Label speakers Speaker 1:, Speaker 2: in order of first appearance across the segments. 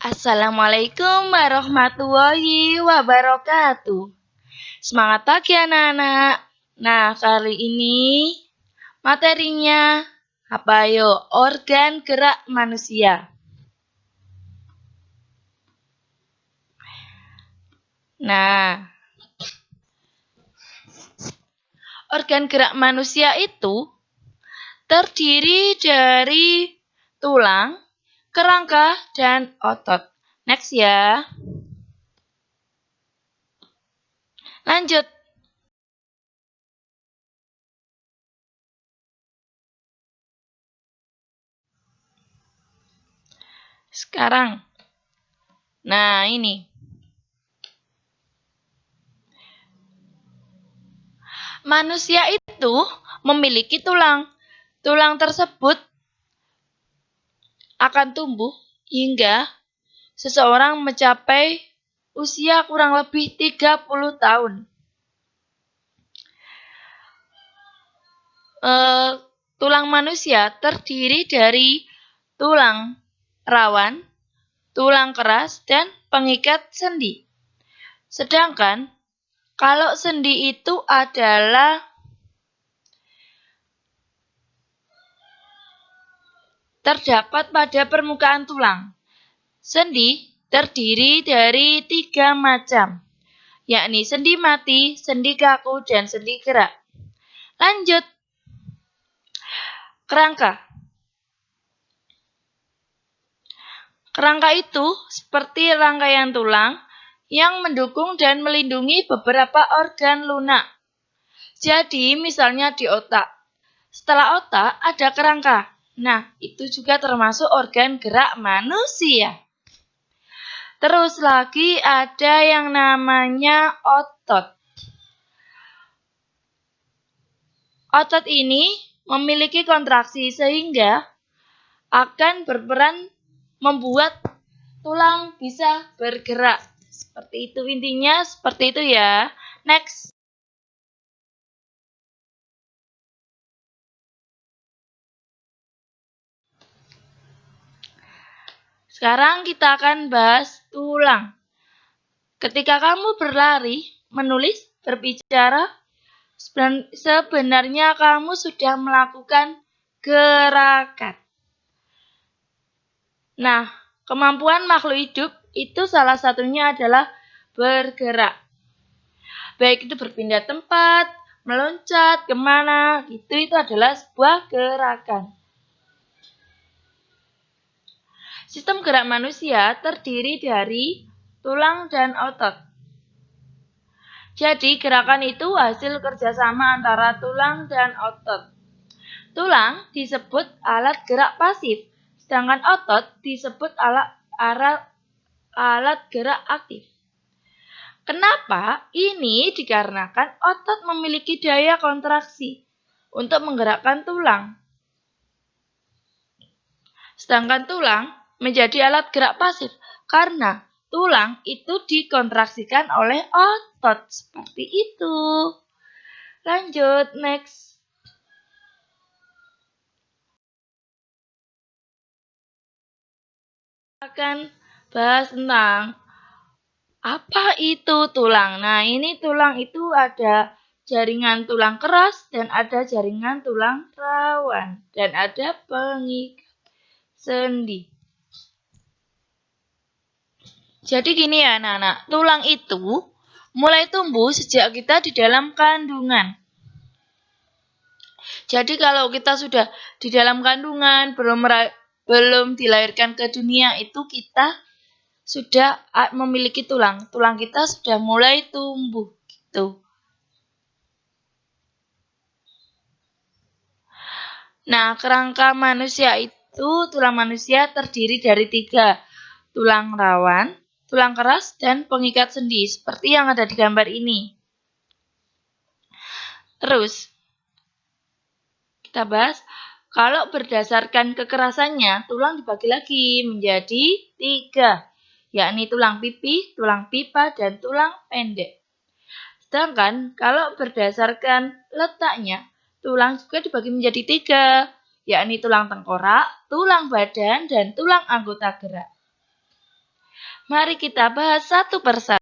Speaker 1: Assalamualaikum warahmatullahi wabarakatuh. Semangat pagi anak-anak. Nah, kali ini materinya apa yo? Organ gerak manusia. Nah, organ gerak manusia itu terdiri dari tulang, kerangka, dan otot. Next ya. Lanjut. Sekarang. Nah, ini. Manusia itu memiliki tulang. Tulang tersebut akan tumbuh hingga seseorang mencapai usia kurang lebih 30 tahun. E, tulang manusia terdiri dari tulang rawan, tulang keras, dan pengikat sendi. Sedangkan kalau sendi itu adalah terdapat pada permukaan tulang. Sendi terdiri dari tiga macam, yakni sendi mati, sendi kaku, dan sendi gerak. Lanjut. Kerangka. Kerangka itu seperti rangkaian tulang yang mendukung dan melindungi beberapa organ lunak. Jadi, misalnya di otak. Setelah otak, ada kerangka. Nah, itu juga termasuk organ gerak manusia. Terus lagi ada yang namanya otot. Otot ini memiliki kontraksi sehingga akan berperan membuat tulang bisa bergerak. Seperti itu intinya, seperti itu ya. Next. Sekarang kita akan bahas tulang. Ketika kamu berlari, menulis, berbicara, sebenarnya kamu sudah melakukan gerakan. Nah, kemampuan makhluk hidup itu salah satunya adalah bergerak. Baik itu berpindah tempat, meloncat, ke mana, itu itu adalah sebuah gerakan. Sistem gerak manusia terdiri dari tulang dan otot. Jadi gerakan itu hasil kerjasama antara tulang dan otot. Tulang disebut alat gerak pasif, sedangkan otot disebut alat, alat, alat gerak aktif. Kenapa? Ini dikarenakan otot memiliki daya kontraksi untuk menggerakkan tulang. Sedangkan tulang menjadi alat gerak pasif karena tulang itu dikontraksikan oleh otot seperti itu. Lanjut, next. Akan bahas tentang apa itu tulang. Nah, ini tulang itu ada jaringan tulang keras dan ada jaringan tulang rawan dan ada pengikat sendi. Jadi gini ya anak-anak, tulang itu mulai tumbuh sejak kita di dalam kandungan. Jadi kalau kita sudah di dalam kandungan, belum belum dilahirkan ke dunia, itu kita sudah memiliki tulang. Tulang kita sudah mulai tumbuh gitu. Nah, kerangka manusia itu, tulang manusia terdiri dari tiga. Tulang rawan, tulang keras, dan pengikat sendi, seperti yang ada di gambar ini. Terus, kita bahas, kalau berdasarkan kekerasannya, tulang dibagi lagi menjadi tiga, yakni tulang pipi, tulang pipa, dan tulang pendek. Sedangkan kalau berdasarkan letaknya, tulang juga dibagi menjadi tiga, yakni tulang tengkorak, tulang badan, dan tulang anggota gerak. Mari kita bahas satu persatu.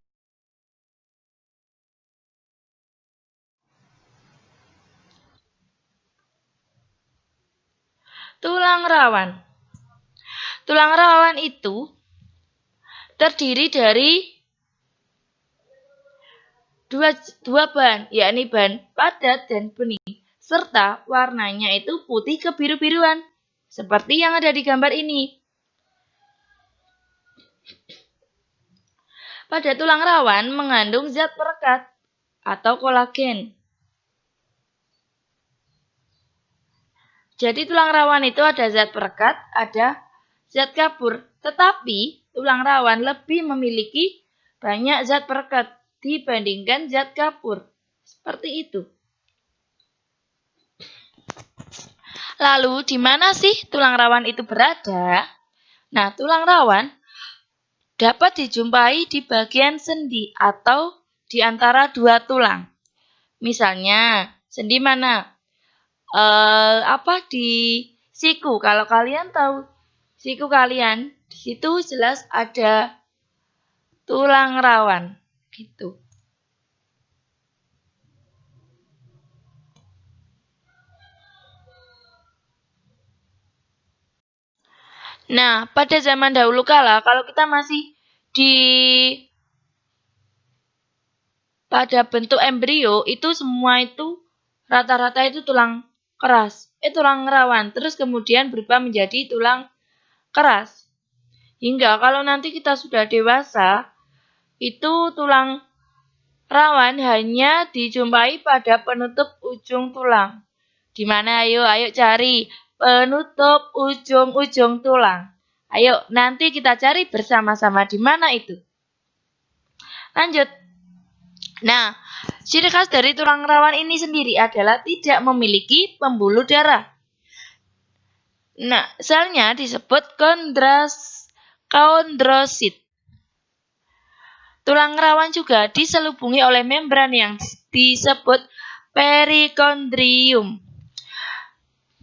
Speaker 1: Tulang rawan. Tulang rawan itu terdiri dari dua, dua bahan, yakni bahan padat dan bening, serta warnanya itu putih kebiru-biruan, seperti yang ada di gambar ini. Pada tulang rawan mengandung zat perekat atau kolagen. Jadi tulang rawan itu ada zat perekat, ada zat kabur. Tetapi tulang rawan lebih memiliki banyak zat perekat dibandingkan zat kabur. Seperti itu. Lalu di mana sih tulang rawan itu berada? Nah, tulang rawan dapat dijumpai di bagian sendi atau di antara dua tulang. Misalnya, sendi mana? Eh, apa di siku? Kalau kalian tahu siku kalian, di situ jelas ada tulang rawan, gitu. Nah, pada zaman dahulu kala, kalau kita masih di pada bentuk embrio, itu semua itu rata-rata itu tulang keras, eh tulang rawan, terus kemudian berubah menjadi tulang keras. Hingga kalau nanti kita sudah dewasa, itu tulang rawan hanya dijumpai pada penutup ujung tulang. Di mana ayo ayo cari penutup ujung-ujung tulang. Ayo, nanti kita cari bersama-sama di mana itu. Lanjut. Nah, ciri khas dari tulang rawan ini sendiri adalah tidak memiliki pembuluh darah. Nah, selnya disebut kondras, kondrosit. Tulang rawan juga diselubungi oleh membran yang disebut perikondrium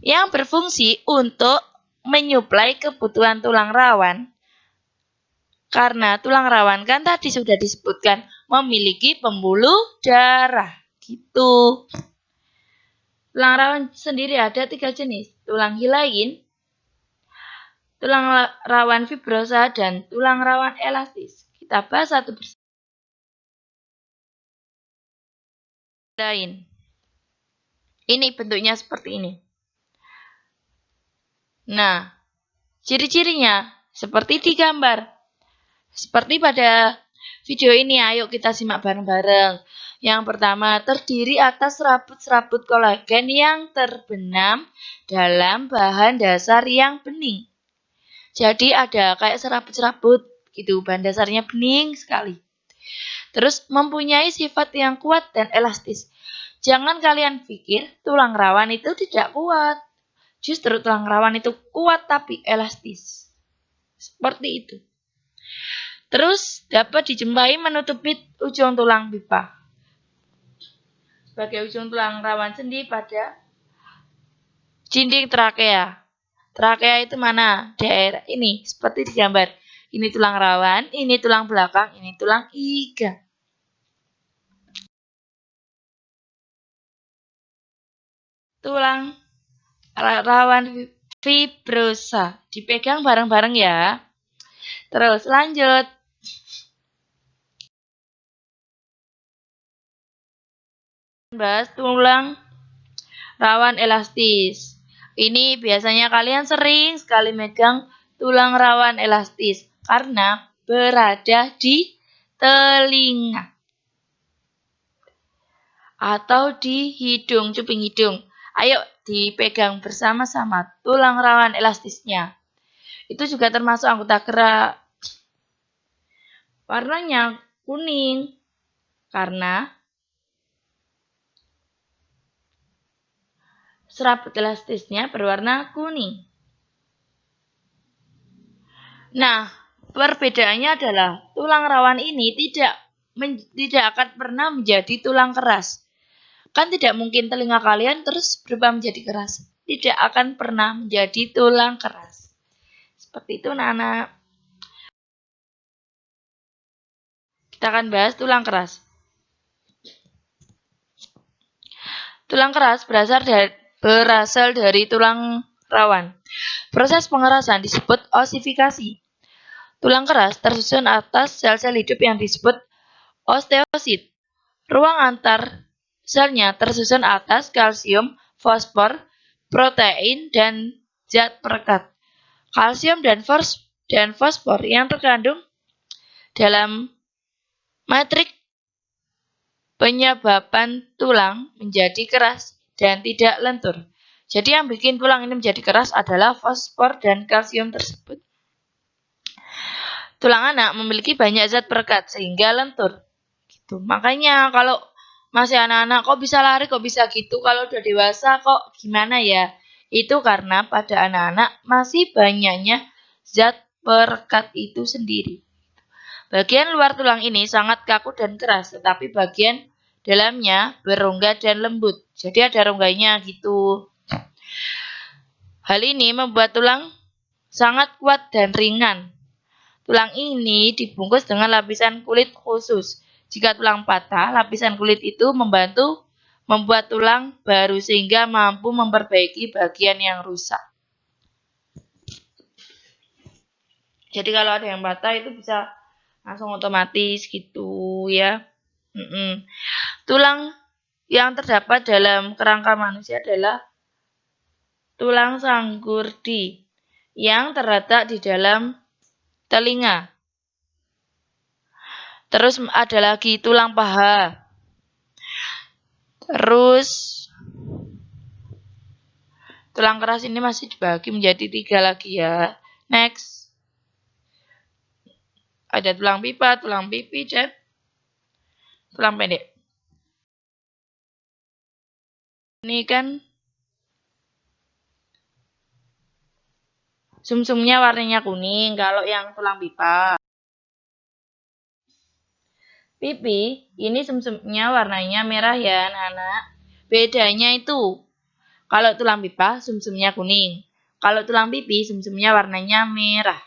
Speaker 1: yang berfungsi untuk menyuplai kebutuhan tulang rawan. Karena tulang rawan kan tadi sudah disebutkan memiliki pembuluh darah. Gitu. Tulang rawan sendiri ada tiga jenis. Tulang hilain, tulang rawan fibrosa, dan tulang rawan elastis. Kita bahas satu persatu. Lain. Ini bentuknya seperti ini. Nah, ciri-cirinya seperti di gambar. Seperti pada video ini, ayo kita simak bareng-bareng. Yang pertama, terdiri atas serabut-serabut kolagen yang terbenam dalam bahan dasar yang bening. Jadi ada kayak serabut-serabut gitu, bahan dasarnya bening sekali. Terus mempunyai sifat yang kuat dan elastis. Jangan kalian pikir tulang rawan itu tidak kuat. Justru tulang rawan itu kuat tapi elastis. Seperti itu. Terus dapat dijumpai menutupi ujung tulang pipa. Sebagai ujung tulang rawan sendi pada dinding trakea. Trakea itu mana? Daerah ini, seperti di gambar. Ini tulang rawan, ini tulang belakang, ini tulang iga. Tulang rawan fibrosa. Dipegang bareng-bareng ya. Terus lanjut. Bahas tulang rawan elastis. Ini biasanya kalian sering sekali megang tulang rawan elastis karena berada di telinga atau di hidung, cuping hidung. Ayo dipegang bersama-sama tulang rawan elastisnya. Itu juga termasuk anggota gerak. Warnanya kuning karena serabut elastisnya berwarna kuning. Nah, perbedaannya adalah tulang rawan ini tidak tidak akan pernah menjadi tulang keras. Kan tidak mungkin telinga kalian terus berubah menjadi keras. Tidak akan pernah menjadi tulang keras. Seperti itu anak-anak. Kita akan bahas tulang keras. Tulang keras berasal dari, berasal dari tulang rawan. Proses pengerasan disebut osifikasi. Tulang keras tersusun atas sel-sel hidup yang disebut osteosit. Ruang antar selnya tersusun atas kalsium, fosfor, protein, dan zat perekat. Kalsium dan, fos dan fosfor yang terkandung dalam matrik penyebabkan tulang menjadi keras dan tidak lentur. Jadi yang bikin tulang ini menjadi keras adalah fosfor dan kalsium tersebut. Tulang anak memiliki banyak zat perekat sehingga lentur. Gitu. Makanya kalau masih anak-anak kok bisa lari, kok bisa gitu, kalau udah dewasa kok gimana ya? Itu karena pada anak-anak masih banyaknya zat perekat itu sendiri. Bagian luar tulang ini sangat kaku dan keras, tetapi bagian dalamnya berongga dan lembut. Jadi ada rongganya gitu. Hal ini membuat tulang sangat kuat dan ringan. Tulang ini dibungkus dengan lapisan kulit khusus. Jika tulang patah, lapisan kulit itu membantu membuat tulang baru sehingga mampu memperbaiki bagian yang rusak. Jadi kalau ada yang patah itu bisa langsung otomatis gitu ya. Mm -mm. Tulang yang terdapat dalam kerangka manusia adalah tulang sanggurdi yang terletak di dalam telinga. Terus ada lagi tulang paha. Terus tulang keras ini masih dibagi menjadi tiga lagi ya. Next ada tulang pipa, tulang pipi, dan tulang pendek. Ini kan sumsumnya warnanya kuning kalau yang tulang pipa. Pipi, ini sumsumnya warnanya merah ya anak-anak. Bedanya itu, kalau tulang pipa sumsumnya kuning. Kalau tulang pipi sumsumnya warnanya merah.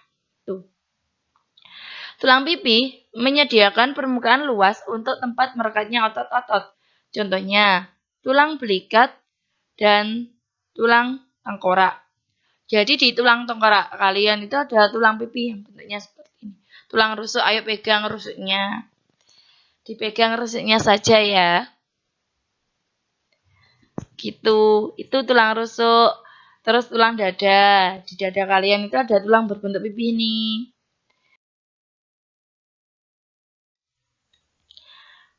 Speaker 1: Tulang pipi menyediakan permukaan luas untuk tempat merekatnya otot-otot. Contohnya, tulang belikat dan tulang tengkorak. Jadi di tulang tengkorak kalian itu ada tulang pipi yang bentuknya seperti ini. Tulang rusuk, ayo pegang rusuknya. Dipegang rusuknya saja ya. Gitu, itu tulang rusuk. Terus tulang dada. Di dada kalian itu ada tulang berbentuk pipi ini.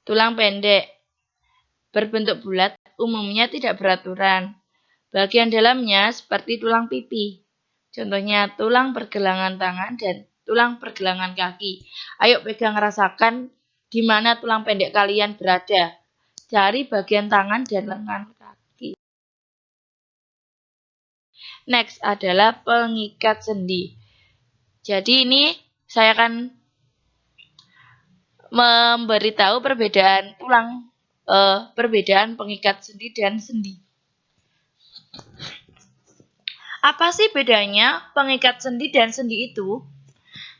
Speaker 1: Tulang pendek berbentuk bulat umumnya tidak beraturan. Bagian dalamnya seperti tulang pipi. Contohnya tulang pergelangan tangan dan tulang pergelangan kaki. Ayo pegang rasakan di mana tulang pendek kalian berada. Cari bagian tangan dan lengan kaki. Next adalah pengikat sendi. Jadi ini saya akan memberitahu perbedaan tulang, uh, perbedaan pengikat sendi dan sendi. Apa sih bedanya pengikat sendi dan sendi itu?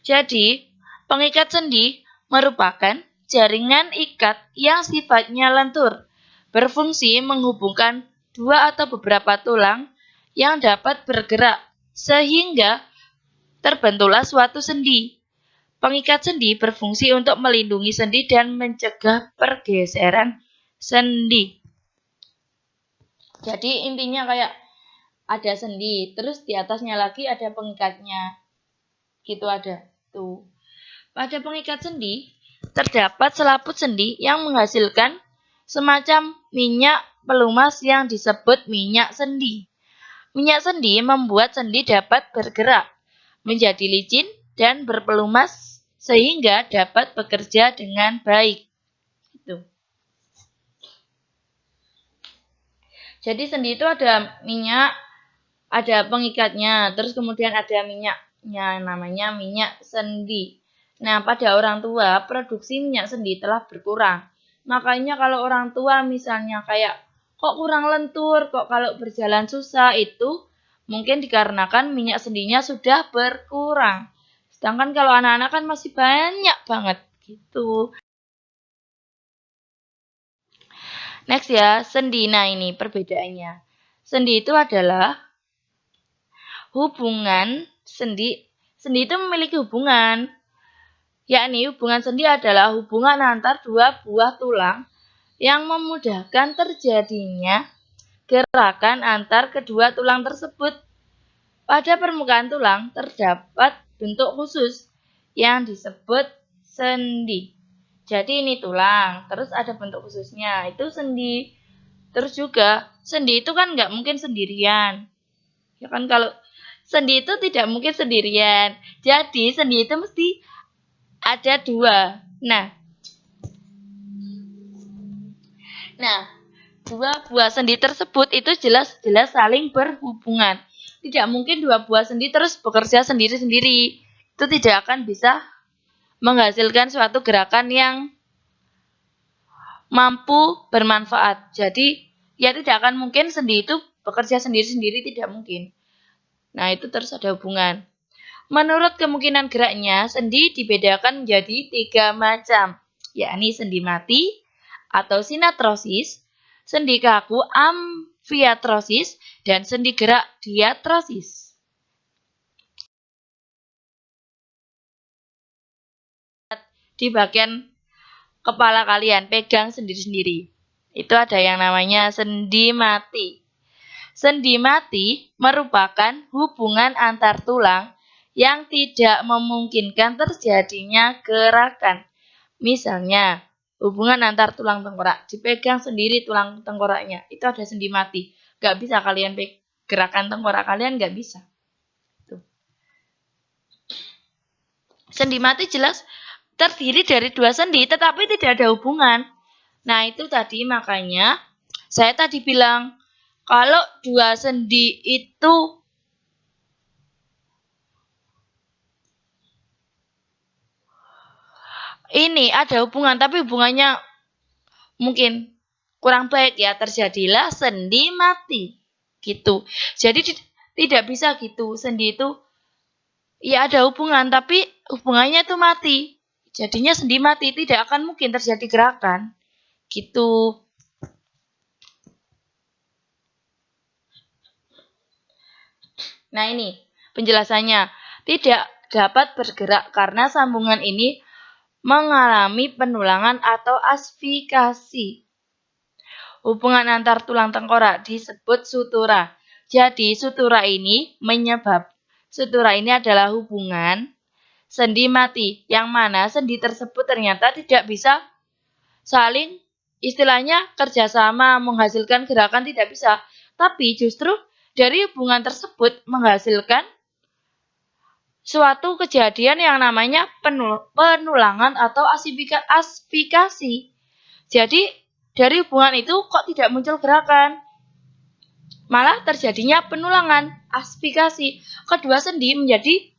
Speaker 1: Jadi, pengikat sendi merupakan jaringan ikat yang sifatnya lentur, berfungsi menghubungkan dua atau beberapa tulang yang dapat bergerak, sehingga terbentuklah suatu sendi. Pengikat sendi berfungsi untuk melindungi sendi dan mencegah pergeseran sendi. Jadi intinya kayak ada sendi, terus di atasnya lagi ada pengikatnya. Gitu ada. Tuh. Pada pengikat sendi terdapat selaput sendi yang menghasilkan semacam minyak pelumas yang disebut minyak sendi. Minyak sendi membuat sendi dapat bergerak menjadi licin dan berpelumas sehingga dapat bekerja dengan baik. Itu. Jadi sendi itu ada minyak, ada pengikatnya, terus kemudian ada minyaknya, namanya minyak sendi. Nah, pada orang tua, produksi minyak sendi telah berkurang. Makanya kalau orang tua misalnya kayak, kok kurang lentur, kok kalau berjalan susah, itu mungkin dikarenakan minyak sendinya sudah berkurang. Sedangkan kalau anak-anak kan masih banyak banget gitu. Next ya, sendi. Nah ini perbedaannya. Sendi itu adalah hubungan sendi. Sendi itu memiliki hubungan Yakni hubungan sendi adalah hubungan antar dua buah tulang yang memudahkan terjadinya gerakan antar kedua tulang tersebut. Pada permukaan tulang terdapat bentuk khusus yang disebut sendi. Jadi ini tulang, terus ada bentuk khususnya, itu sendi. Terus juga sendi itu kan nggak mungkin sendirian. Ya kan kalau sendi itu tidak mungkin sendirian. Jadi sendi itu mesti ada dua. Nah, nah dua buah sendi tersebut itu jelas-jelas saling berhubungan. Tidak mungkin dua buah sendi terus bekerja sendiri-sendiri. Itu tidak akan bisa menghasilkan suatu gerakan yang mampu bermanfaat. Jadi, ya tidak akan mungkin sendi itu bekerja sendiri-sendiri, tidak mungkin. Nah, itu terus ada hubungan. Menurut kemungkinan geraknya, sendi dibedakan menjadi tiga macam, yakni sendi mati atau sinatrosis, sendi kaku amfiatrosis, dan sendi gerak diatrosis. di bagian kepala kalian, pegang sendiri-sendiri. Itu ada yang namanya sendi mati. Sendi mati merupakan hubungan antar tulang yang tidak memungkinkan terjadinya gerakan. Misalnya, hubungan antar tulang tengkorak, dipegang sendiri tulang tengkoraknya, itu ada sendi mati. Gak bisa kalian gerakan tengkorak kalian gak bisa. Tuh. Sendi mati jelas terdiri dari dua sendi tetapi tidak ada hubungan. Nah, itu tadi makanya saya tadi bilang kalau dua sendi itu ini ada hubungan tapi hubungannya mungkin kurang baik ya terjadilah sendi mati gitu. Jadi tidak bisa gitu. Sendi itu ya ada hubungan tapi hubungannya itu mati. Jadinya sendi mati tidak akan mungkin terjadi gerakan. Gitu. Nah ini penjelasannya. Tidak dapat bergerak karena sambungan ini mengalami penulangan atau asfikasi. Hubungan antar tulang tengkorak disebut sutura. Jadi sutura ini menyebab sutura ini adalah hubungan sendi mati, yang mana sendi tersebut ternyata tidak bisa saling istilahnya kerjasama menghasilkan gerakan tidak bisa, tapi justru dari hubungan tersebut menghasilkan suatu kejadian yang namanya penulangan atau aspikasi. Jadi dari hubungan itu kok tidak muncul gerakan? Malah terjadinya penulangan, aspikasi. Kedua sendi menjadi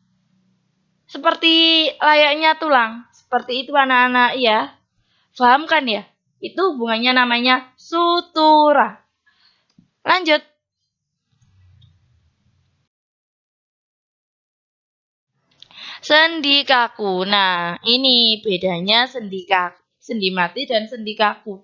Speaker 1: seperti layaknya tulang. Seperti itu anak-anak ya. Paham kan ya? Itu hubungannya namanya sutura. Lanjut. Sendi kaku. Nah, ini bedanya sendi kaku, sendi mati dan sendi kaku.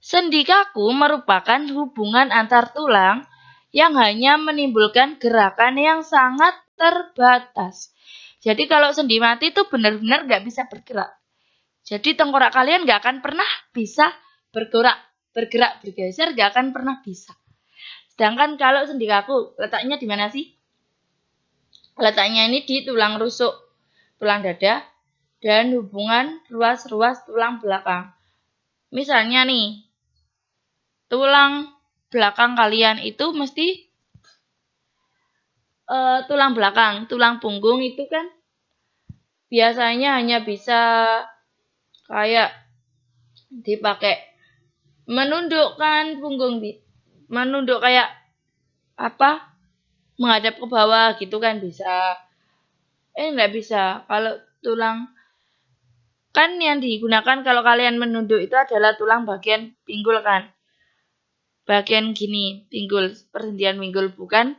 Speaker 1: Sendi kaku merupakan hubungan antar tulang yang hanya menimbulkan gerakan yang sangat terbatas. Jadi kalau sendi mati itu benar-benar nggak bisa bergerak. Jadi tengkorak kalian nggak akan pernah bisa bergerak, bergerak, bergeser nggak akan pernah bisa. Sedangkan kalau sendi kaku letaknya di mana sih? Letaknya ini di tulang rusuk, tulang dada, dan hubungan ruas-ruas tulang belakang. Misalnya nih, tulang belakang kalian itu mesti uh, tulang belakang, tulang punggung itu kan biasanya hanya bisa kayak dipakai menundukkan punggung menunduk kayak apa menghadap ke bawah gitu kan bisa. Eh nggak bisa. Kalau tulang kan yang digunakan kalau kalian menunduk itu adalah tulang bagian pinggul kan? Bagian gini pinggul perhentian pinggul bukan?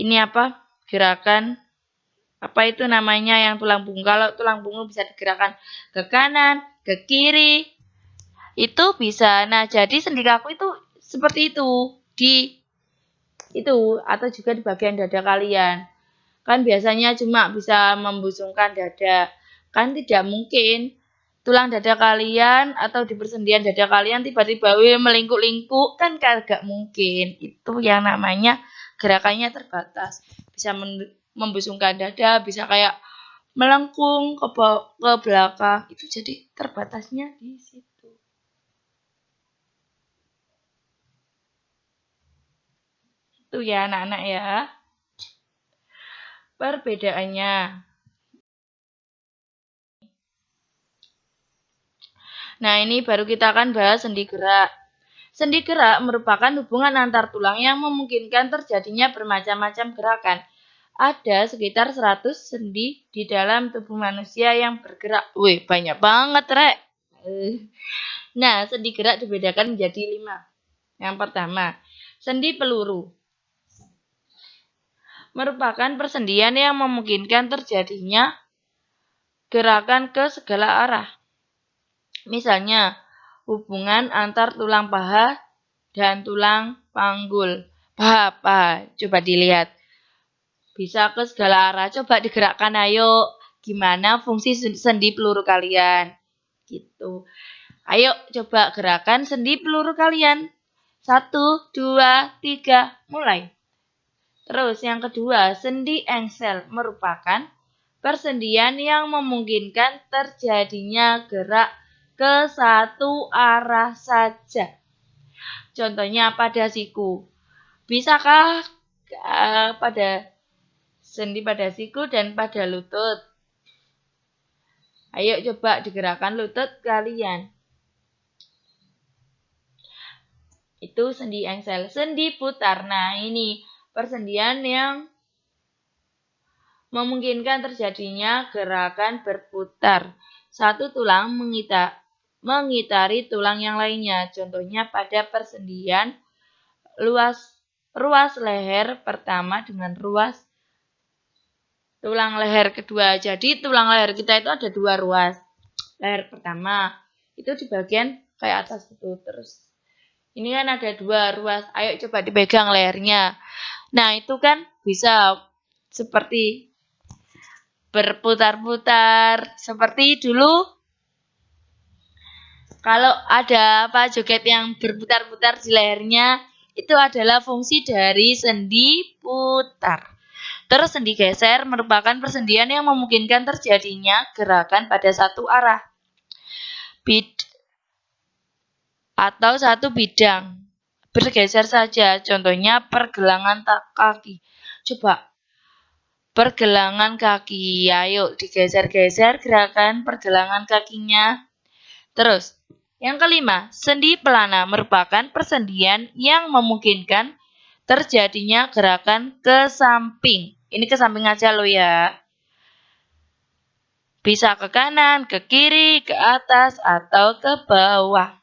Speaker 1: Ini apa? Gerakan. Apa itu namanya yang tulang punggung. Kalau tulang punggung bisa digerakkan ke kanan, ke kiri, Itu bisa. Nah, jadi sendi kaku itu seperti itu. Di itu atau juga di bagian dada kalian. Kan biasanya cuma bisa membusungkan dada. Kan tidak mungkin tulang dada kalian atau di persendian dada kalian tiba-tiba melingkuk-lingkuk kan kagak mungkin. Itu yang namanya gerakannya terbatas. Bisa membusungkan dada, bisa kayak melengkung ke, ke belakang. Itu jadi terbatasnya di situ. Itu ya anak-anak ya. Perbedaannya. Nah, ini baru kita akan bahas sendi gerak. Sendi gerak merupakan hubungan antar tulang yang memungkinkan terjadinya bermacam-macam gerakan. Ada sekitar 100 sendi di dalam tubuh manusia yang bergerak. Wih, banyak banget, Rek. Nah, sendi gerak dibedakan menjadi lima. Yang pertama, sendi peluru merupakan persendian yang memungkinkan terjadinya gerakan ke segala arah. Misalnya, hubungan antar tulang paha dan tulang panggul. Paha, paha. Coba dilihat. Bisa ke segala arah. Coba digerakkan ayo. Gimana fungsi sendi peluru kalian? Gitu. Ayo coba gerakan sendi peluru kalian. Satu, dua, tiga, mulai. Terus yang kedua, sendi engsel merupakan persendian yang memungkinkan terjadinya gerak ke satu arah saja. Contohnya pada siku. Bisakah uh, pada sendi pada siku dan pada lutut? Ayo coba digerakkan lutut kalian. Itu sendi engsel. Sendi putar. Nah, ini persendian yang memungkinkan terjadinya gerakan berputar. Satu tulang mengita, mengitari tulang yang lainnya. Contohnya pada persendian luas ruas leher pertama dengan ruas tulang leher kedua. Jadi tulang leher kita itu ada dua ruas. Leher pertama itu di bagian kayak atas itu terus. Ini kan ada dua ruas. Ayo coba dipegang lehernya. Nah, itu kan bisa seperti berputar-putar seperti dulu kalau ada apa joget yang berputar-putar di lehernya itu adalah fungsi dari sendi putar. Terus sendi geser merupakan persendian yang memungkinkan terjadinya gerakan pada satu arah. Bid atau satu bidang bergeser saja. Contohnya pergelangan kaki. Coba pergelangan kaki. Ayo digeser-geser gerakan pergelangan kakinya. Terus, yang kelima, sendi pelana merupakan persendian yang memungkinkan terjadinya gerakan ke samping. Ini ke samping aja lo ya. Bisa ke kanan, ke kiri, ke atas, atau ke bawah.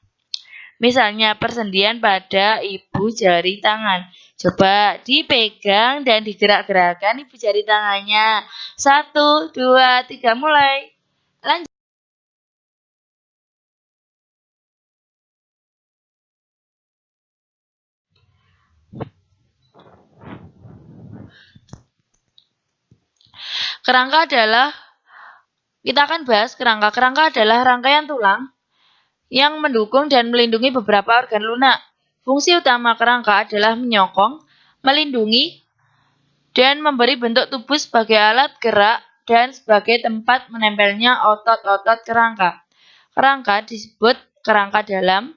Speaker 1: Misalnya persendian pada ibu jari tangan. Coba dipegang dan digerak-gerakkan ibu jari tangannya. Satu, dua, tiga, mulai. Lanjut. Kerangka adalah, kita akan bahas kerangka. Kerangka adalah rangkaian tulang yang mendukung dan melindungi beberapa organ lunak. Fungsi utama kerangka adalah menyokong, melindungi, dan memberi bentuk tubuh sebagai alat gerak dan sebagai tempat menempelnya otot-otot kerangka. Kerangka disebut kerangka dalam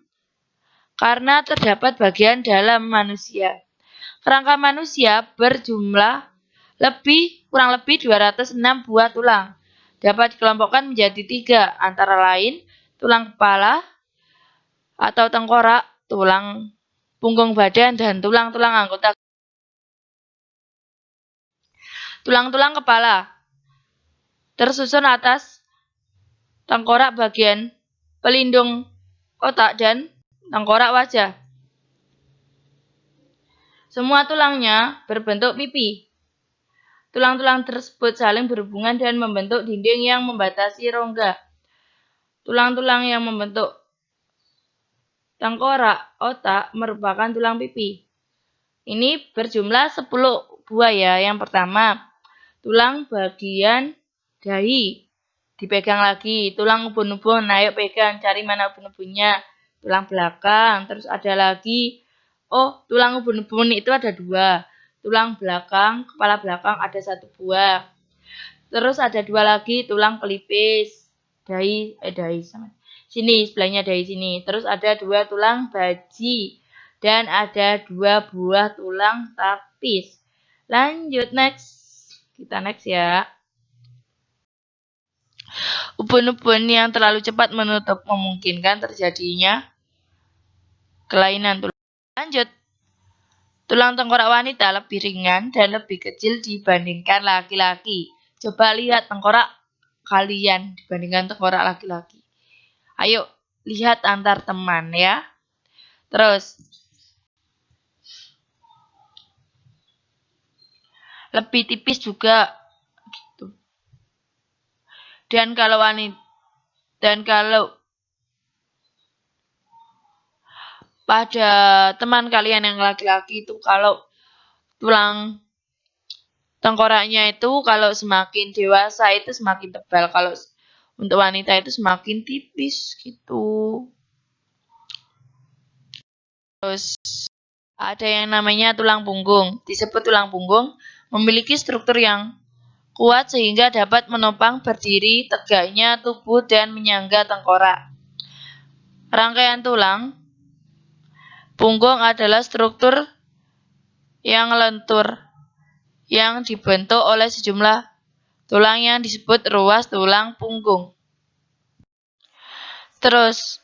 Speaker 1: karena terdapat bagian dalam manusia. Kerangka manusia berjumlah lebih kurang lebih 206 buah tulang. Dapat dikelompokkan menjadi tiga, antara lain tulang kepala atau tengkorak, tulang punggung badan, dan tulang-tulang anggota. Tulang-tulang kepala tersusun atas tengkorak bagian pelindung otak dan tengkorak wajah. Semua tulangnya berbentuk pipi. Tulang-tulang tersebut saling berhubungan dan membentuk dinding yang membatasi rongga. Tulang-tulang yang membentuk tengkorak, otak merupakan tulang pipi. Ini berjumlah 10 buah ya. Yang pertama, tulang bagian dahi. Dipegang lagi, tulang ubun-ubun, ayo pegang, cari mana ubun-ubunnya. Tulang belakang, terus ada lagi, oh tulang ubun-ubun itu ada dua. Tulang belakang, kepala belakang ada satu buah. Terus ada dua lagi tulang pelipis, dahi, eh dahi sama. Sini sebelahnya dahi sini. Terus ada dua tulang baji dan ada dua buah tulang tapis. Lanjut next. Kita next ya. Ubun-ubun yang terlalu cepat menutup memungkinkan terjadinya kelainan tulang. Lanjut. Tulang tengkorak wanita lebih ringan dan lebih kecil dibandingkan laki-laki. Coba lihat tengkorak kalian dibandingkan tengkorak laki-laki. Ayo, lihat antar teman ya. Terus, lebih tipis juga gitu. Dan kalau wanita dan kalau pada teman kalian yang laki-laki itu kalau tulang Tengkoraknya itu kalau semakin dewasa itu semakin tebal. Kalau untuk wanita itu semakin tipis gitu. Terus ada yang namanya tulang punggung. Disebut tulang punggung memiliki struktur yang kuat sehingga dapat menopang berdiri tegaknya tubuh dan menyangga tengkorak. Rangkaian tulang punggung adalah struktur yang lentur yang dibentuk oleh sejumlah tulang yang disebut ruas tulang punggung. Terus,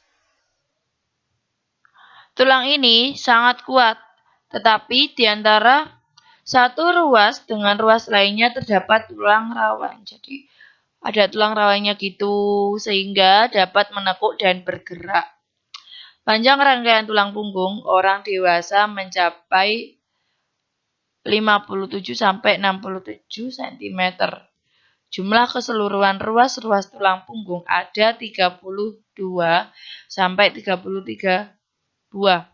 Speaker 1: tulang ini sangat kuat, tetapi di antara satu ruas dengan ruas lainnya terdapat tulang rawan. Jadi, ada tulang rawannya gitu, sehingga dapat menekuk dan bergerak. Panjang rangkaian tulang punggung orang dewasa mencapai 57 sampai 67 cm. Jumlah keseluruhan ruas-ruas tulang punggung ada 32 sampai 33 buah.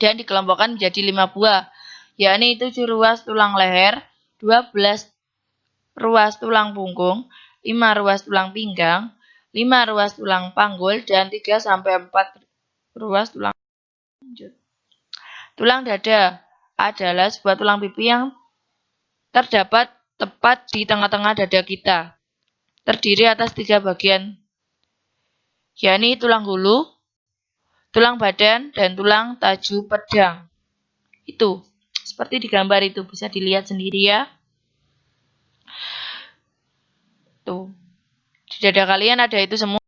Speaker 1: Dan dikelompokkan menjadi 5 buah, yakni 7 ruas tulang leher, 12 ruas tulang punggung, 5 ruas tulang pinggang, 5 ruas tulang panggul, dan 3 sampai 4 ruas tulang lanjut. Tulang dada adalah sebuah tulang pipi yang terdapat tepat di tengah-tengah dada kita. Terdiri atas tiga bagian, yakni tulang hulu, tulang badan, dan tulang taju pedang. Itu, seperti di gambar itu, bisa dilihat sendiri ya. Tuh, di dada kalian ada itu semua.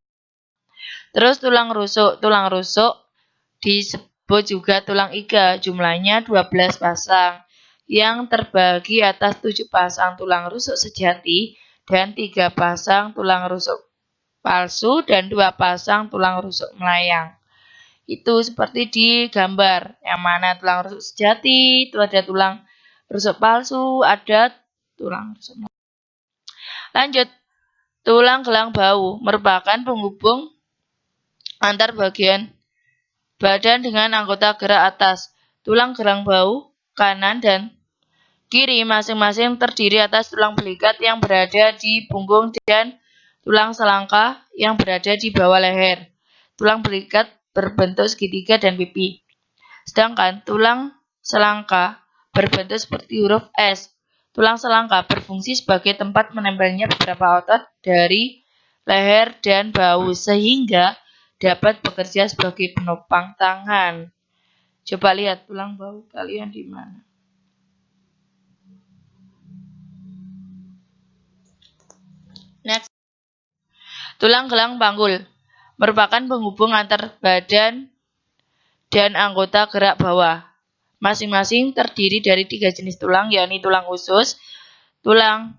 Speaker 1: Terus tulang rusuk, tulang rusuk disebut disebut juga tulang iga, jumlahnya 12 pasang, yang terbagi atas 7 pasang tulang rusuk sejati dan 3 pasang tulang rusuk palsu dan 2 pasang tulang rusuk melayang. Itu seperti di gambar, yang mana tulang rusuk sejati, itu ada tulang rusuk palsu, ada tulang rusuk melayang. Lanjut, tulang gelang bau merupakan penghubung antar bagian badan dengan anggota gerak atas, tulang gelang bau, kanan dan kiri masing-masing terdiri atas tulang belikat yang berada di punggung dan tulang selangka yang berada di bawah leher. Tulang belikat berbentuk segitiga dan pipi. Sedangkan tulang selangka berbentuk seperti huruf S. Tulang selangka berfungsi sebagai tempat menempelnya beberapa otot dari leher dan bau sehingga dapat bekerja sebagai penopang tangan. Coba lihat tulang bau kalian di mana. Next. Tulang gelang panggul merupakan penghubung antar badan dan anggota gerak bawah. Masing-masing terdiri dari tiga jenis tulang, yakni tulang usus, tulang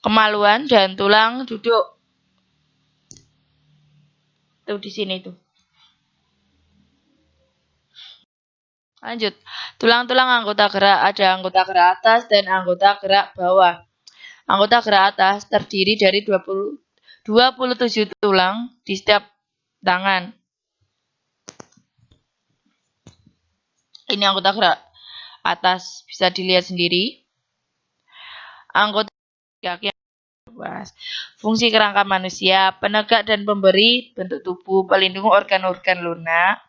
Speaker 1: kemaluan, dan tulang duduk. Tuh di sini tuh. Lanjut. Tulang-tulang anggota gerak ada anggota gerak atas dan anggota gerak bawah. Anggota gerak atas terdiri dari 20, 27 tulang di setiap tangan. Ini anggota gerak atas bisa dilihat sendiri. Anggota kaki Fungsi kerangka manusia, penegak dan pemberi bentuk tubuh, pelindung organ-organ lunak,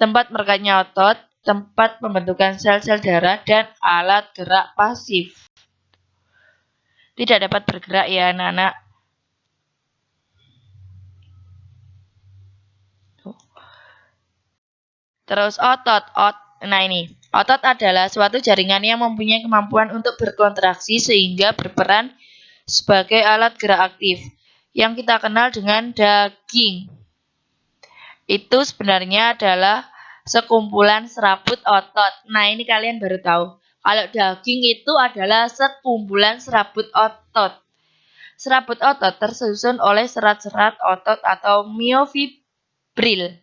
Speaker 1: tempat merekatnya otot, tempat pembentukan sel-sel darah, dan alat gerak pasif. Tidak dapat bergerak ya anak-anak. Terus otot, ot, nah ini otot adalah suatu jaringan yang mempunyai kemampuan untuk berkontraksi sehingga berperan sebagai alat gerak aktif yang kita kenal dengan daging. Itu sebenarnya adalah sekumpulan serabut otot. Nah ini kalian baru tahu. Kalau daging itu adalah sekumpulan serabut otot. Serabut otot tersusun oleh serat-serat otot atau miofibril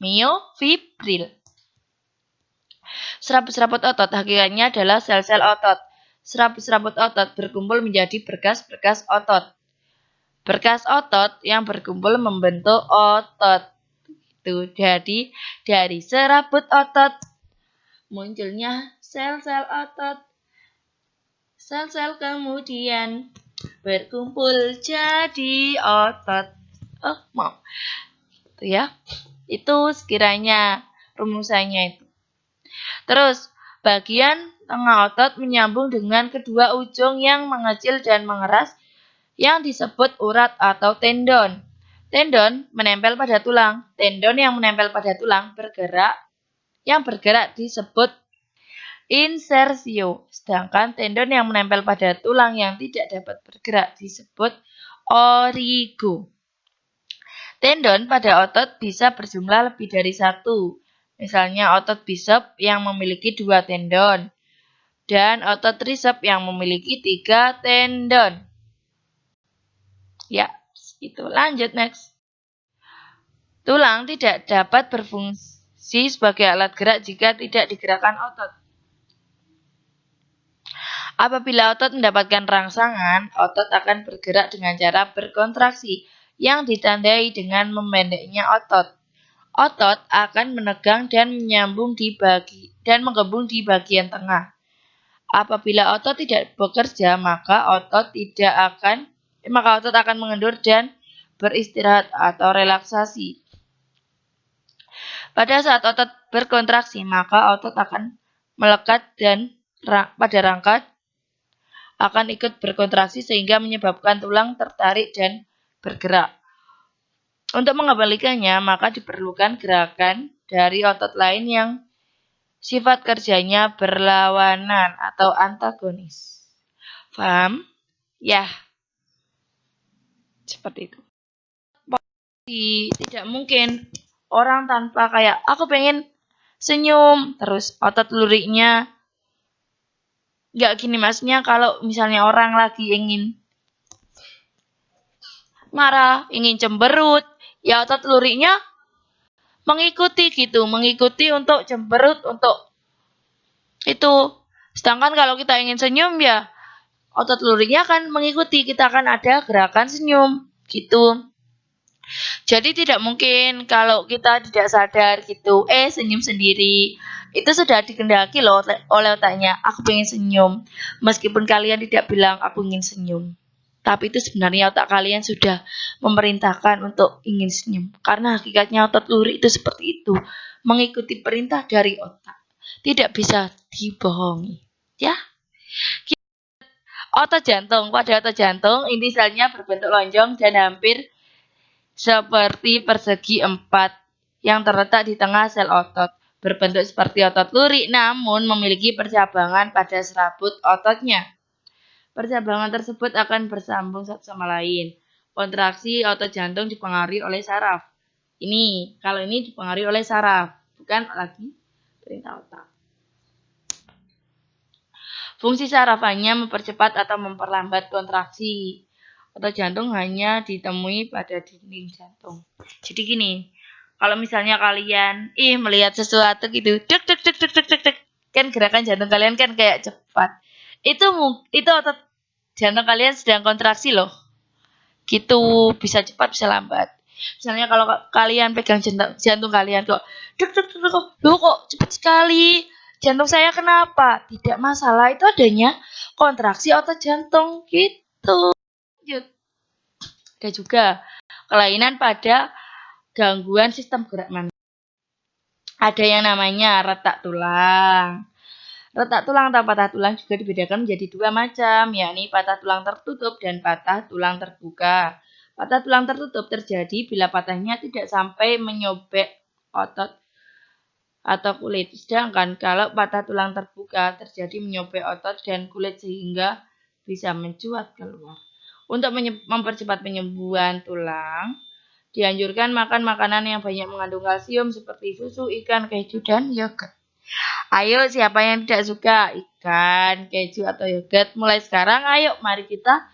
Speaker 1: miofibril. Serabut-serabut otot hakikatnya adalah sel-sel otot. Serabut-serabut otot berkumpul menjadi berkas-berkas otot. Berkas otot yang berkumpul membentuk otot. Itu jadi dari serabut otot munculnya sel-sel otot. Sel-sel kemudian berkumpul jadi otot. Oh, mau. Itu ya. Itu sekiranya rumusannya itu. Terus, bagian tengah otot menyambung dengan kedua ujung yang mengecil dan mengeras yang disebut urat atau tendon. Tendon menempel pada tulang. Tendon yang menempel pada tulang bergerak. Yang bergerak disebut insersio. Sedangkan tendon yang menempel pada tulang yang tidak dapat bergerak disebut origo. Tendon pada otot bisa berjumlah lebih dari satu. Misalnya otot bicep yang memiliki dua tendon. Dan otot tricep yang memiliki tiga tendon. Ya, itu. Lanjut next. Tulang tidak dapat berfungsi sebagai alat gerak jika tidak digerakkan otot. Apabila otot mendapatkan rangsangan, otot akan bergerak dengan cara berkontraksi yang ditandai dengan memendeknya otot. Otot akan menegang dan menyambung di bagi dan di bagian tengah. Apabila otot tidak bekerja, maka otot tidak akan maka otot akan mengendur dan beristirahat atau relaksasi. Pada saat otot berkontraksi, maka otot akan melekat dan pada rangka akan ikut berkontraksi sehingga menyebabkan tulang tertarik dan bergerak. Untuk mengembalikannya, maka diperlukan gerakan dari otot lain yang sifat kerjanya berlawanan atau antagonis. Paham? Ya. Seperti itu. Tidak mungkin orang tanpa kayak aku pengen senyum terus otot luriknya nggak gini maksudnya kalau misalnya orang lagi ingin marah, ingin cemberut, ya otot luriknya mengikuti gitu, mengikuti untuk cemberut, untuk itu. Sedangkan kalau kita ingin senyum ya otot luriknya akan mengikuti, kita akan ada gerakan senyum gitu. Jadi tidak mungkin kalau kita tidak sadar gitu, eh senyum sendiri. Itu sudah dikendaki loh oleh otaknya, aku pengen senyum. Meskipun kalian tidak bilang aku ingin senyum. Tapi itu sebenarnya otak kalian sudah memerintahkan untuk ingin senyum. Karena hakikatnya otot lurik itu seperti itu. Mengikuti perintah dari otak. Tidak bisa dibohongi. Ya. Otot jantung. Pada otot jantung, inti selnya berbentuk lonjong dan hampir seperti persegi empat yang terletak di tengah sel otot. Berbentuk seperti otot lurik namun memiliki percabangan pada serabut ototnya. Percabangan tersebut akan bersambung satu sama lain. Kontraksi otot jantung dipengaruhi oleh saraf. Ini, kalau ini dipengaruhi oleh saraf, bukan lagi perintah otak. Fungsi saraf hanya mempercepat atau memperlambat kontraksi. Otot jantung hanya ditemui pada dinding jantung. Jadi gini, kalau misalnya kalian ih melihat sesuatu gitu, dek dek dek dek dek dek, kan gerakan jantung kalian kan kayak cepat. Itu itu otot jantung kalian sedang kontraksi loh. Gitu, bisa cepat, bisa lambat. Misalnya kalau kalian pegang jantung, jantung kalian kok, duk duk duk kok, loh kok cepat sekali, jantung saya kenapa? Tidak masalah, itu adanya kontraksi otot jantung gitu. Lanjut. Ada juga kelainan pada gangguan sistem gerak manusia. Ada yang namanya retak tulang. Retak tulang atau patah tulang juga dibedakan menjadi dua macam, yakni patah tulang tertutup dan patah tulang terbuka. Patah tulang tertutup terjadi bila patahnya tidak sampai menyobek otot atau kulit. Sedangkan kalau patah tulang terbuka terjadi menyobek otot dan kulit sehingga bisa mencuat keluar. Untuk mempercepat penyembuhan tulang, dianjurkan makan makanan yang banyak mengandung kalsium seperti susu, ikan, keju, dan yogurt. Ayo siapa yang tidak suka ikan, keju atau yogurt mulai sekarang ayo mari kita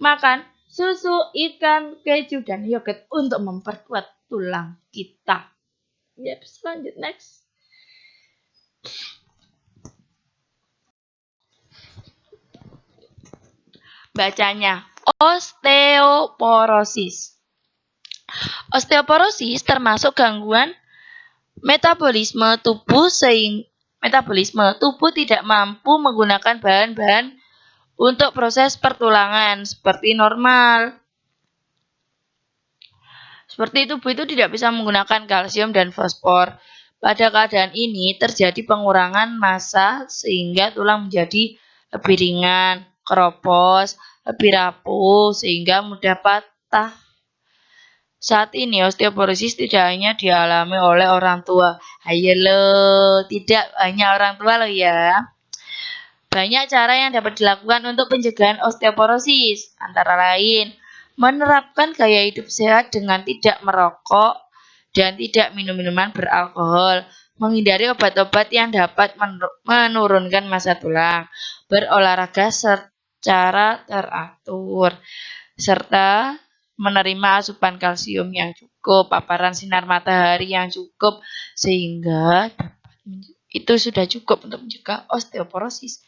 Speaker 1: makan susu, ikan, keju dan yogurt untuk memperkuat tulang kita. Yep, lanjut next. Bacanya osteoporosis. Osteoporosis termasuk gangguan metabolisme tubuh sehingga metabolisme tubuh tidak mampu menggunakan bahan-bahan untuk proses pertulangan seperti normal. Seperti tubuh itu tidak bisa menggunakan kalsium dan fosfor. Pada keadaan ini terjadi pengurangan massa sehingga tulang menjadi lebih ringan, keropos, lebih rapuh sehingga mudah patah saat ini osteoporosis tidak hanya dialami oleh orang tua. Ayo lo, tidak hanya orang tua lo ya. Banyak cara yang dapat dilakukan untuk pencegahan osteoporosis, antara lain menerapkan gaya hidup sehat dengan tidak merokok dan tidak minum minuman beralkohol, menghindari obat-obat yang dapat menurunkan massa tulang, berolahraga secara teratur, serta menerima asupan kalsium yang cukup, paparan sinar matahari yang cukup, sehingga itu sudah cukup untuk mencegah osteoporosis.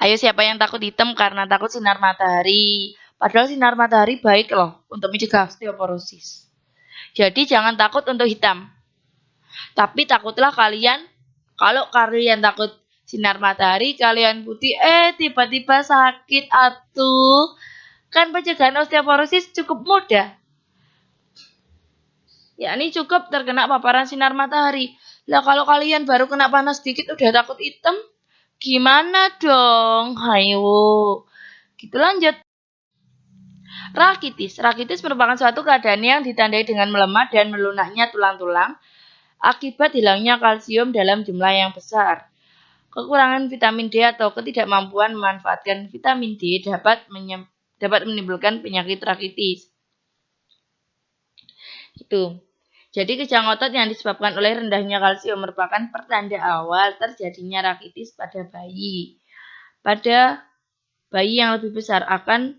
Speaker 1: Ayo siapa yang takut hitam karena takut sinar matahari? Padahal sinar matahari baik loh untuk mencegah osteoporosis. Jadi jangan takut untuk hitam. Tapi takutlah kalian, kalau kalian takut sinar matahari, kalian putih, eh tiba-tiba sakit atuh Kan pencegahan osteoporosis cukup mudah. Ya, ini cukup terkena paparan sinar matahari. Lah kalau kalian baru kena panas sedikit udah takut hitam, gimana dong? Hayo. Gitu lanjut. Rakitis. Rakitis merupakan suatu keadaan yang ditandai dengan melemah dan melunaknya tulang-tulang akibat hilangnya kalsium dalam jumlah yang besar. Kekurangan vitamin D atau ketidakmampuan memanfaatkan vitamin D dapat menyebabkan dapat menimbulkan penyakit rakitis. Itu. Jadi kejang otot yang disebabkan oleh rendahnya kalsium merupakan pertanda awal terjadinya rakitis pada bayi. Pada bayi yang lebih besar akan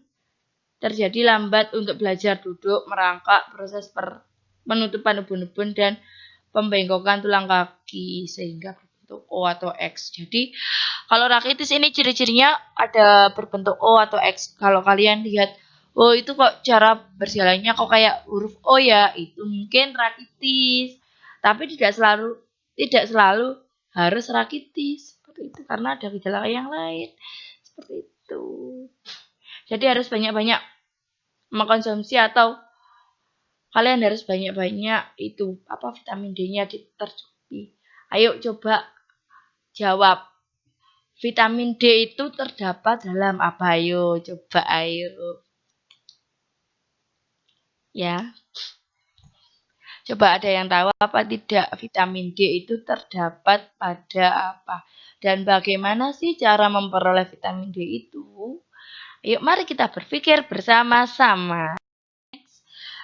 Speaker 1: terjadi lambat untuk belajar duduk, merangkak, proses per penutupan ubun-ubun dan pembengkokan tulang kaki sehingga berbentuk O atau X. Jadi kalau rakitis ini ciri-cirinya ada berbentuk O atau X. Kalau kalian lihat, oh itu kok cara berjalannya kok kayak huruf O ya, itu mungkin rakitis. Tapi tidak selalu tidak selalu harus rakitis seperti itu karena ada gejala yang lain seperti itu. Jadi harus banyak-banyak mengkonsumsi atau kalian harus banyak-banyak itu apa vitamin D-nya tercukupi. Ayo coba jawab Vitamin D itu terdapat dalam apa? Ayo, coba ayo. Ya. Coba ada yang tahu apa tidak vitamin D itu terdapat pada apa? Dan bagaimana sih cara memperoleh vitamin D itu? Yuk mari kita berpikir bersama-sama.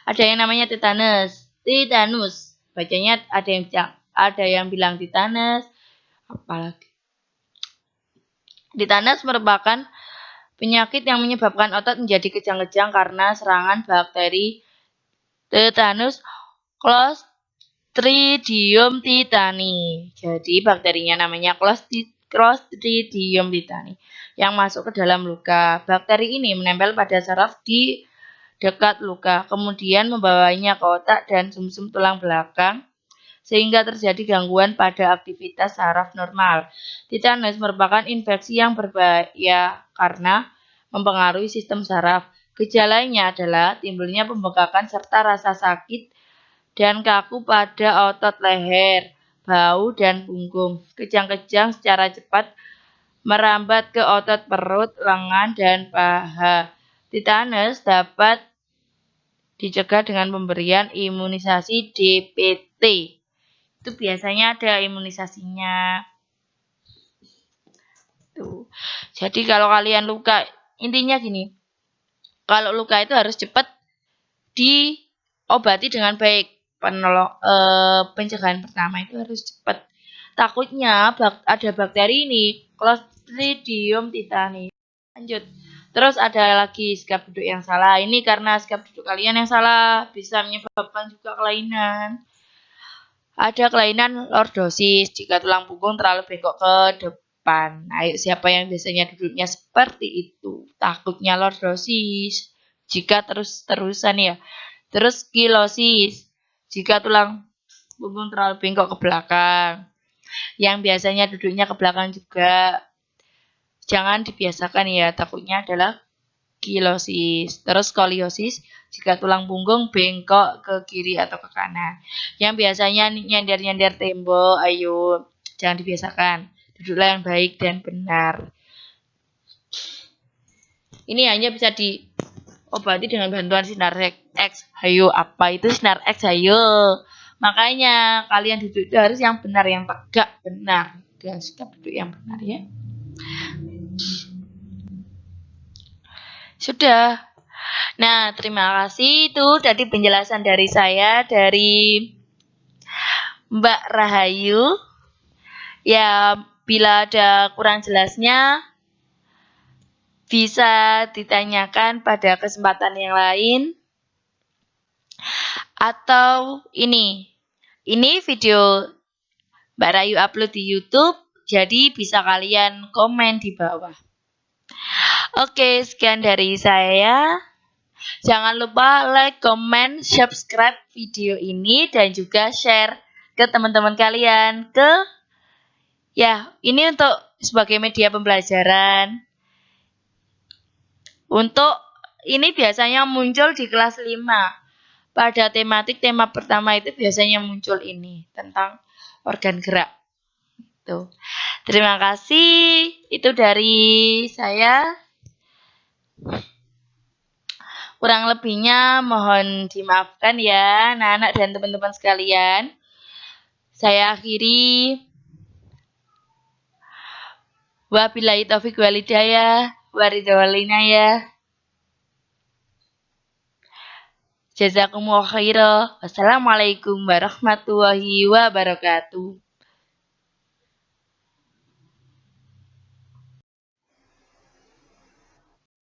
Speaker 1: Ada yang namanya tetanus. Tetanus. Bacanya ada yang ada yang bilang tetanus. Apalagi Tetanus merupakan penyakit yang menyebabkan otot menjadi kejang-kejang karena serangan bakteri tetanus Clostridium tetani. Jadi bakterinya namanya Clostridium tetani yang masuk ke dalam luka. Bakteri ini menempel pada saraf di dekat luka, kemudian membawanya ke otak dan sumsum -sum tulang belakang sehingga terjadi gangguan pada aktivitas saraf normal. Tetanus merupakan infeksi yang berbahaya karena mempengaruhi sistem saraf. Gejalanya adalah timbulnya pembengkakan serta rasa sakit dan kaku pada otot leher, bau, dan punggung. Kejang-kejang secara cepat merambat ke otot perut, lengan, dan paha. Tetanus dapat dicegah dengan pemberian imunisasi DPT itu biasanya ada imunisasinya. Tuh. Jadi kalau kalian luka, intinya gini. Kalau luka itu harus cepat diobati dengan baik. Penolong eh, pencegahan pertama itu harus cepat. Takutnya bak ada bakteri ini, Clostridium tetani. Lanjut. Terus ada lagi sikap duduk yang salah. Ini karena sikap duduk kalian yang salah bisa menyebabkan juga kelainan. Ada kelainan lordosis jika tulang punggung terlalu bengkok ke depan. Ayo siapa yang biasanya duduknya seperti itu? Takutnya lordosis jika terus-terusan ya. Terus kilosis jika tulang punggung terlalu bengkok ke belakang. Yang biasanya duduknya ke belakang juga. Jangan dibiasakan ya, takutnya adalah kilosis. Terus skoliosis jika tulang punggung bengkok ke kiri atau ke kanan. Yang biasanya nyender-nyender tembok, ayo jangan dibiasakan. Duduklah yang baik dan benar. Ini hanya bisa diobati dengan bantuan sinar X. Ayo, apa itu sinar X? Ayo. Makanya kalian duduk harus yang benar, yang tegak benar. Dan sikap duduk yang benar ya. Sudah. Nah, terima kasih itu tadi penjelasan dari saya dari Mbak Rahayu. Ya, bila ada kurang jelasnya bisa ditanyakan pada kesempatan yang lain. Atau ini. Ini video Mbak Rayu upload di YouTube, jadi bisa kalian komen di bawah. Oke, sekian dari saya. Jangan lupa like, comment, subscribe video ini dan juga share ke teman-teman kalian ke ya, ini untuk sebagai media pembelajaran. Untuk ini biasanya muncul di kelas 5. Pada tematik tema pertama itu biasanya muncul ini tentang organ gerak. Tuh. Terima kasih. Itu dari saya. Kurang lebihnya mohon dimaafkan ya anak-anak dan teman-teman sekalian. Saya akhiri. Wabillahi taufik walidayah. Waridawalina ya. Jazakumullah khairan. Wassalamualaikum warahmatullahi wabarakatuh.